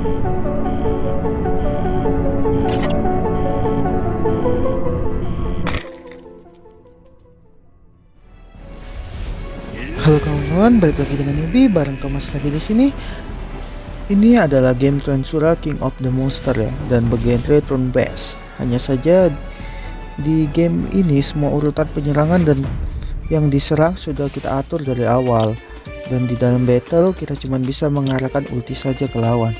Halo kawan-kawan, balik lagi dengan Yubi bareng Thomas lagi di sini. Ini adalah game Transura King of the Monster ya dan bergenre turn based. Hanya saja di game ini semua urutan penyerangan dan yang diserang sudah kita atur dari awal dan di dalam battle kita cuma bisa mengarahkan ulti saja ke lawan.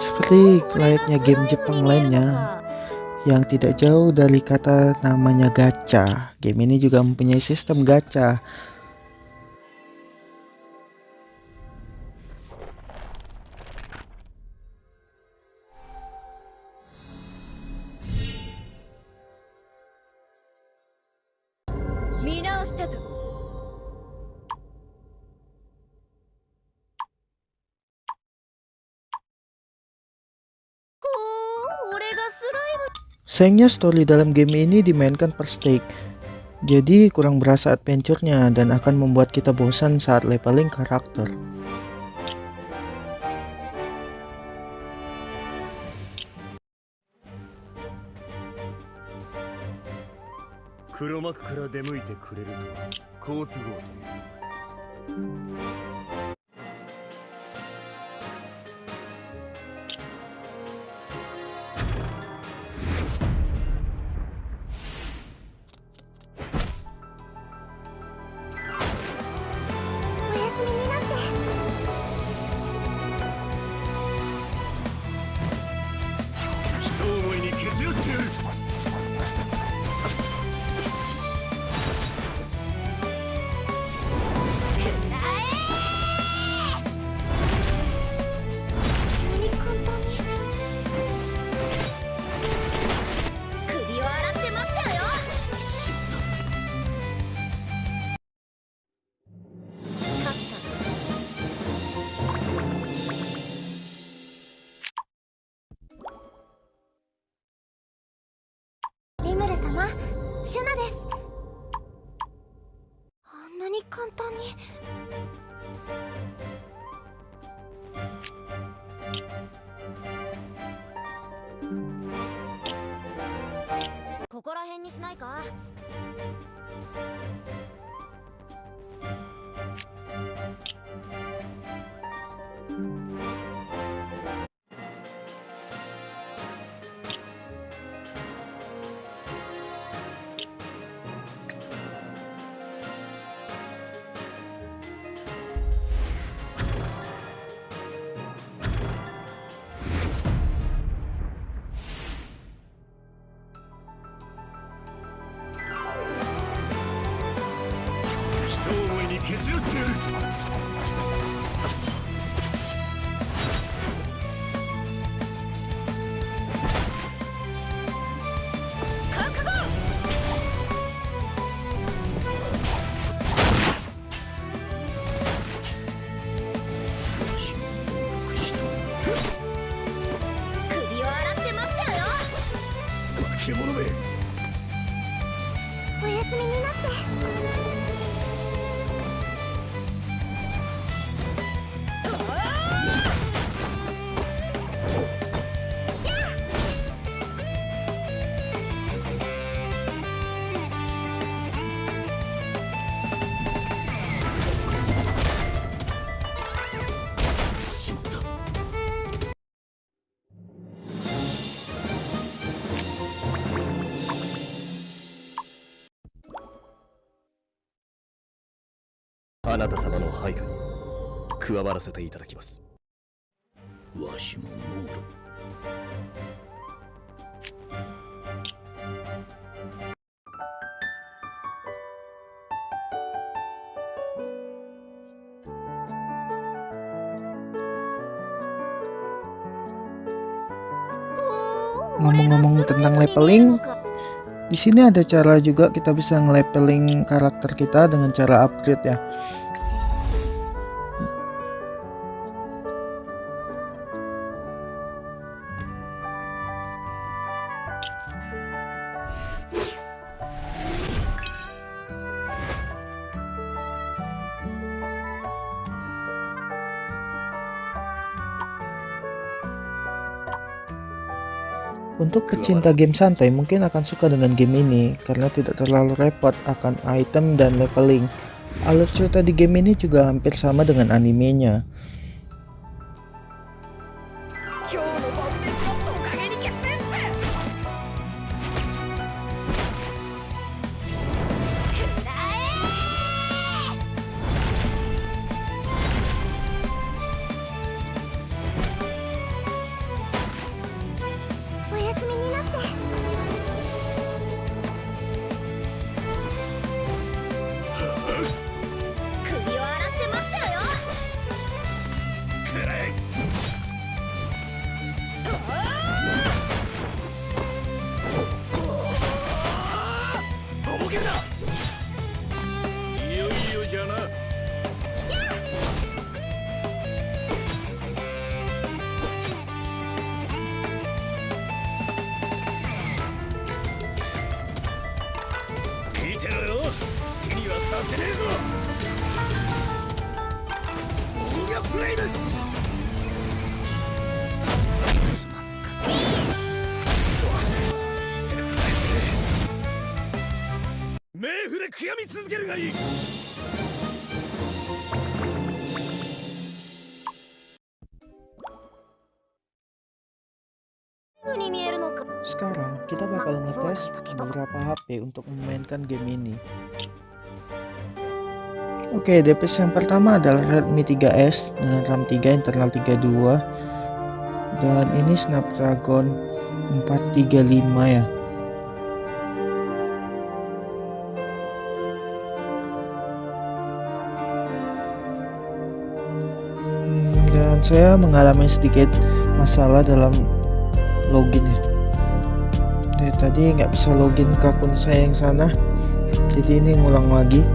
Seperti layaknya game Jepang lainnya yang tidak jauh dari kata namanya gacha. Game ini juga mempunyai sistem gacha. Sayangnya story dalam game ini dimainkan per stake, jadi kurang berasa adventure-nya dan akan membuat kita bosan saat leveling karakter. 黒幕から出向いてくれると好都合だ。シュナです。あんなに簡単に。ここら辺にしないか？あなた様の配下に加わらせていただきますわしもモーロNgomong-ngomong tentang leveling, di sini ada cara juga kita bisa nge-leveling karakter kita dengan cara upgrade ya. Untuk pecinta game santai mungkin akan suka dengan game ini karena tidak terlalu repot akan item dan leveling. Alur cerita di game ini juga hampir sama dengan animenya. オーガブレイド冥府で悔やみ続けるがいい風に見えるのか Sekarang kita bakal ngetes beberapa HP untuk memainkan game ini. Oke, device yang pertama adalah Redmi 3S dengan RAM 3 internal 32 dan ini Snapdragon 435 ya. Dan saya mengalami sedikit masalah dalam login ya. Dari tadi nggak bisa login ke akun saya yang sana. Jadi ini ngulang lagi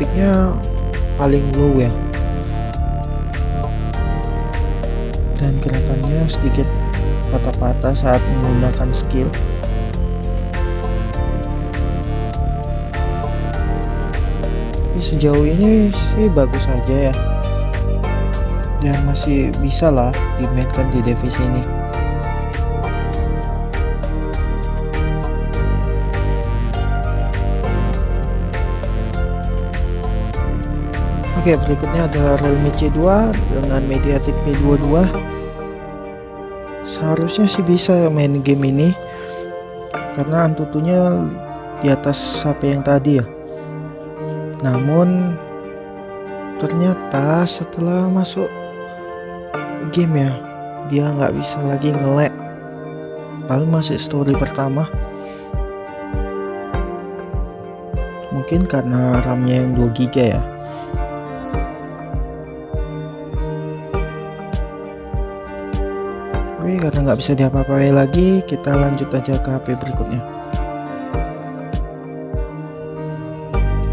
ini grafiknya paling low ya. Dan gerakannya sedikit patah-patah saat menggunakan skill. Tapi sejauh ini sih bagus saja ya. Dan masih bisa lah dimainkan di device ini Oke berikutnya ada Realme C2 dengan Mediatek P22 Seharusnya sih bisa main game ini Karena antutunya di atas HP yang tadi ya. Namun ternyata setelah masuk game ya dia nggak bisa lagi nge-lag. Paling masih story pertama. Mungkin karena RAM-nya yang 2 GB ya Karena nggak bisa diapa-apain lagi kita lanjut aja ke HP berikutnya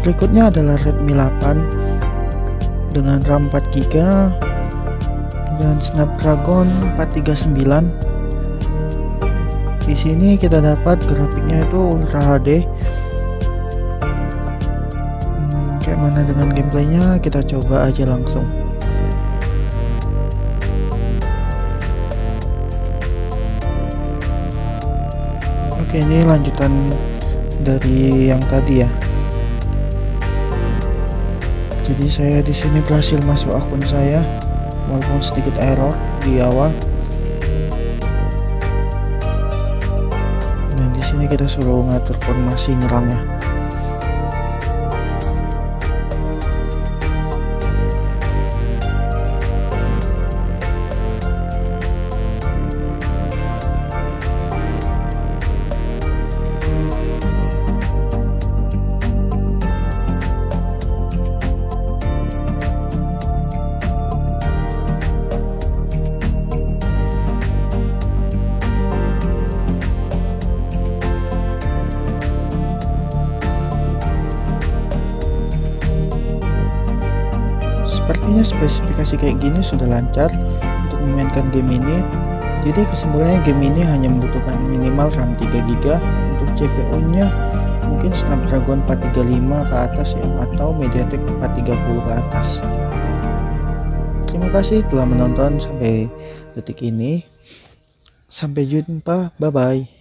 Berikutnya adalah Redmi 8 dengan RAM 4GB dan Snapdragon 439. Di sini kita dapat grafiknya itu Ultra HD. Hmm, kayak mana dengan gameplaynya kita coba aja langsung. Oke ini lanjutan dari yang tadi ya. Jadi saya di sini berhasil masuk akun saya walaupun sedikit error di awal. Dan di sini kita suruh ngatur formasi nyerangnya spesifikasi kayak gini sudah lancar untuk memainkan game ini. Jadi kesimpulannya game ini hanya membutuhkan minimal RAM 3GB untuk CPU-nya mungkin Snapdragon 435 ke atas ya atau MediaTek 430 ke atas. Terima kasih telah menonton sampai detik ini. Sampai jumpa, bye bye.